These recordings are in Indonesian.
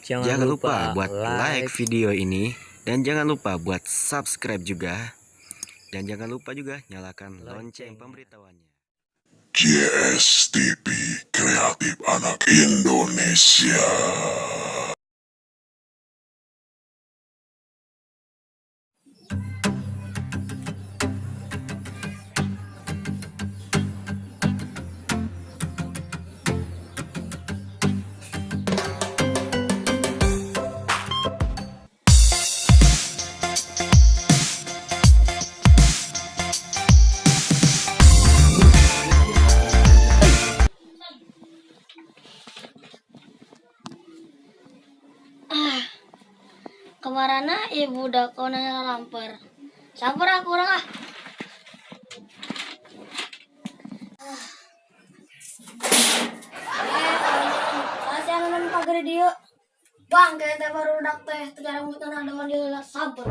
Jangan, Jangan lupa, lupa buat like video ini dan jangan lupa buat subscribe juga. Dan jangan lupa juga nyalakan lonceng pemberitahuannya. JSTV Kreatif Anak Indonesia. Udah kau nanya lamper. Sabar aku orang ah. Kasih anak pagar dia. Bang, kita baru udah teh, terjarang bukan ada mandi lah sabar.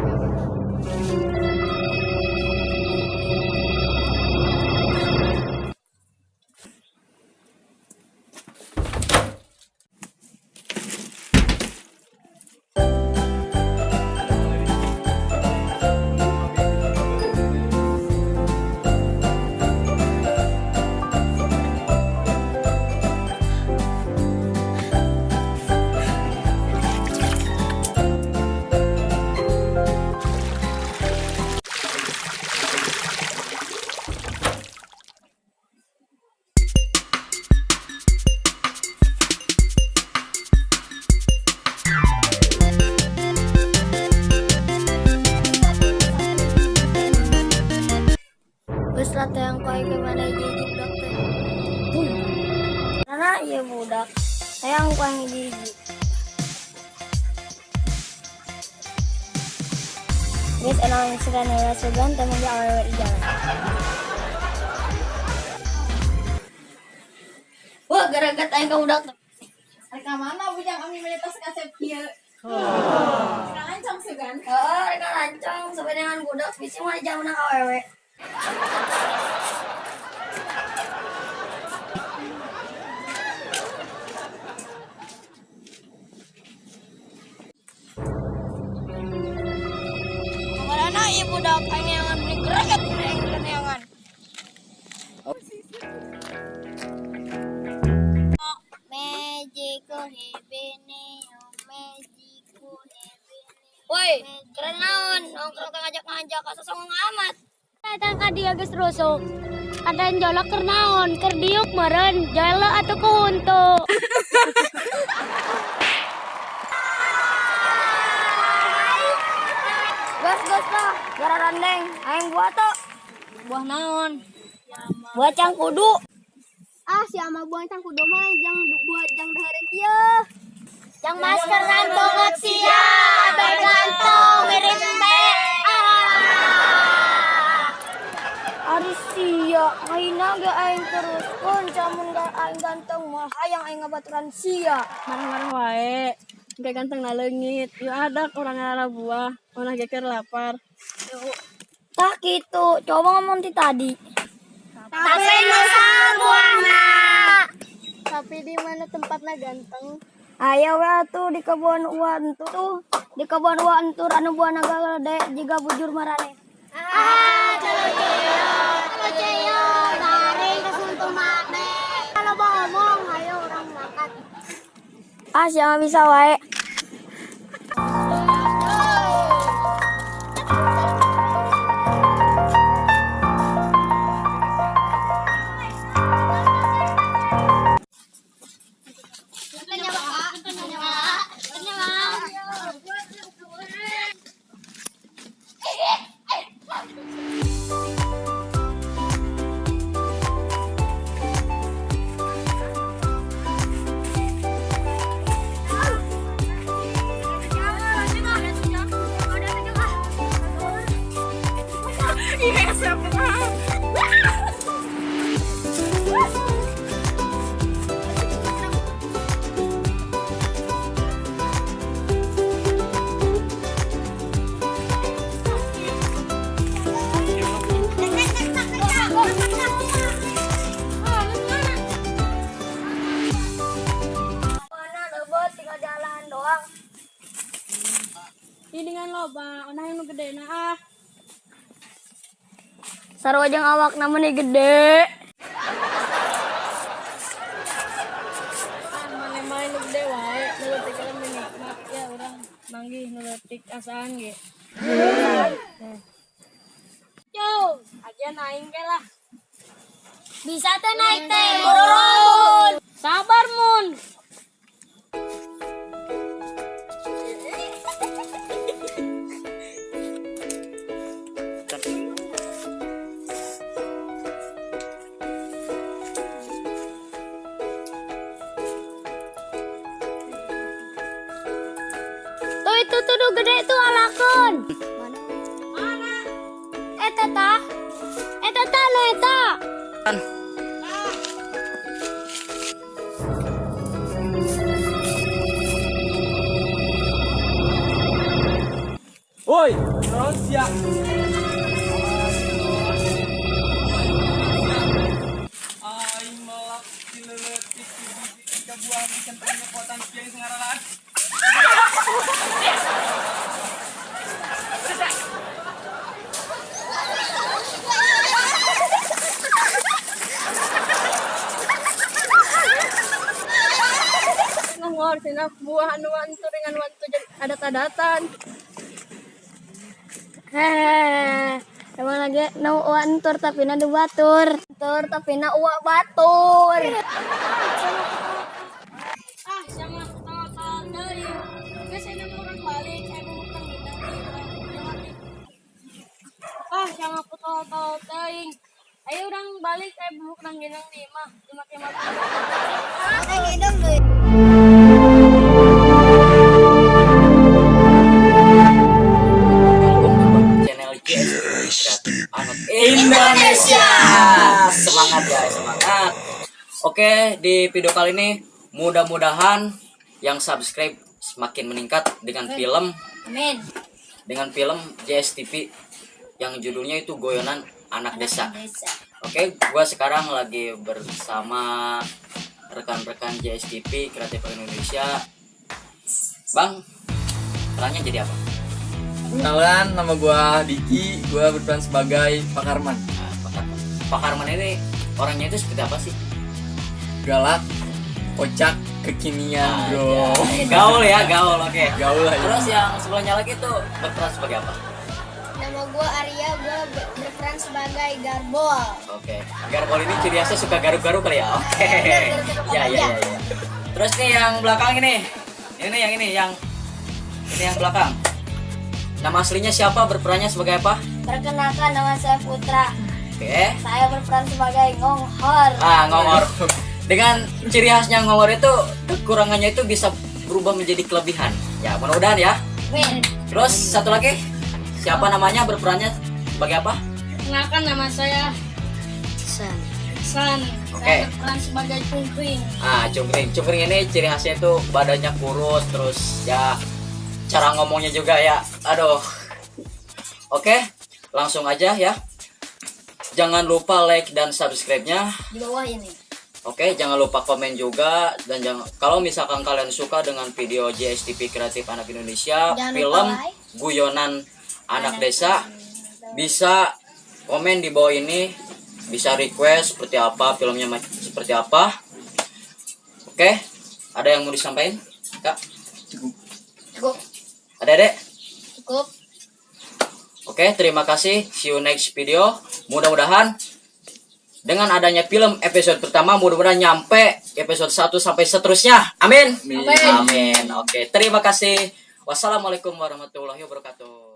Sayang kau yang jijik. Guys, enak segan ya segan temen dia awal di jalan. Wah, gara-gara tayang kau udah Reka mana bujang kami melitas kasep kieu. Reka lancang segan. Oh, mereka lancang sampai dengan budak bisa mah jauh nang awewe. Anyangan beli yang kenyangan. Magical hebene, magical hebene. Woi, keren naon, nongkrong ngajak-ngajak asa songong amat. Datang ka dia geus rusuk. Ada jolok keur naon, keur diuk meureun, jalo atuh ku huntu. Gas gas lah, gara randeng, aing buah to. Buah naon? Buah cangkudu. Ah, si ama buah cangkudu mah jang buah jang dahareun ieu. Yang masker rantong sia, abe gantong mirip be. Ari sia, aina ge aing terus kun camun ga aing ganteng mah hayang aing ngabaturan sia. Marah-marah wae. Kayak ganteng na leungit. Yuk ada orang ngalah buah. Mana geker lapar. Tak gitu, coba ngomong ti tadi. Tapi masa buahna. Tapi di mana tempatnya ganteng? Ayo tuh di kebun uan tuh, tuh di kebun uan tuh anu buah naga gede jika bujur marane. Ah, calo ceyo, calo ceyo, garing kesuntung mane. Kalau ngomong, ayo orang makan. Ah, siapa bisa wae. doang. Ini dengan loba, onah yang gede na ah. Sarwajang awak namanya gede. Ah, mana main nu gede wae, nuletik kan menikmat ya orang manggih nuletik asaan ge. Yo, aja naing ge lah. Bisa teh naik teh. Sabar mun. Itu tuh gede tuh alakon. Mana? Eta ta? Eta ta lo eta. Woi, Rosia. Aing Ngomor sina buah anu wantu dengan wantu adat-adatan. Hehehe. Emang lagi nu wantur tapi na batur. Tur tapi na uak batur. Ah, sama tahu-tahu deui. Geus ini urang balik, saya mau utang gitu. Ah, sama aku tahu-tahu teuing. Ayo urang balik, saya mau utang gitu di mah, cuma kiamat. Channel Oke, di video kali ini mudah-mudahan yang subscribe semakin meningkat dengan film Amin. dengan film JSTV yang judulnya itu Goyonan Anak Desa. Oke, gua sekarang lagi bersama rekan-rekan JSTV Kreatif Indonesia. Bang, perannya jadi apa? Kenalan, nama gua Diki, gua berperan sebagai Pak Karman. Nah, Pak Karman. Pak Karman ini orangnya itu seperti apa sih? Galak, kocak, kekinian, Ah, bro. ya. Gaul ya, gaul. Oke. Gaul lah ya. Terus yang sebelahnya lagi tuh berperan sebagai apa? Nama gua Arya, gua berperan sebagai Garbol. Oke. Garbol ini ciri khasnya suka garuk-garuk kali ya. Oke. Ya, ya, ya, ya. Terus nih yang belakang ini. Ini nih yang ini yang ini yang belakang. Nama aslinya siapa? Berperannya sebagai apa? Perkenalkan nama saya Putra. Oke. Saya berperan sebagai Ngonghor. Ah, ngongor. Dengan ciri khasnya ngongor itu kekurangannya itu bisa berubah menjadi kelebihan. Ya, mudah-mudahan ya. Terus satu lagi. Siapa namanya? Berperannya sebagai apa? Kenalkan nama saya San. Oke. Saya berperan sebagai cungkring. Ah, cungkring. Cungkring ini ciri khasnya itu badannya kurus, terus ya cara ngomongnya juga ya. Aduh. Oke, langsung aja ya. Jangan lupa like dan subscribe-nya. Di bawah ini. Oke, jangan lupa komen juga dan jangan kalau misalkan kalian suka dengan video JSTV Kreatif Anak Indonesia, Jangan lupa film like. Guyonan Anak Desa bisa komen di bawah ini, bisa request seperti apa filmnya seperti apa. Oke, ada yang mau disampaikan? Kak, Cukup. ada dek? Cukup. Oke, terima kasih. See you next video. Mudah-mudahan dengan adanya film episode pertama mudah-mudahan nyampe episode 1 sampai seterusnya. Amin. Amin. Amin. Oke, terima kasih. Wassalamualaikum warahmatullahi wabarakatuh.